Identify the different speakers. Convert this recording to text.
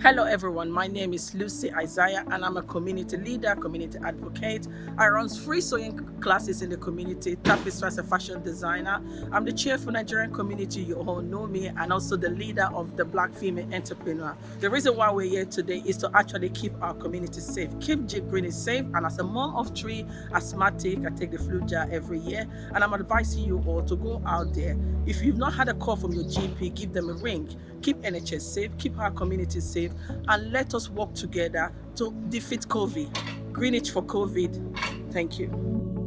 Speaker 1: Hello everyone, my name is Lucy Isaiah and I'm a community leader, community advocate. I run free sewing classes in the community, tapestry as a fashion designer. I'm the chair for Nigerian community, you all know me, and also the leader of the Black Female Entrepreneur. The reason why we're here today is to actually keep our community safe, keep Jake Green safe, and as a mom of three asthmatic, I take the flu jar every year, and I'm advising you all to go out there. If you've not had a call from your GP, give them a ring. Keep NHS safe, keep our community safe, and let us work together to defeat COVID. Greenwich for COVID. Thank you.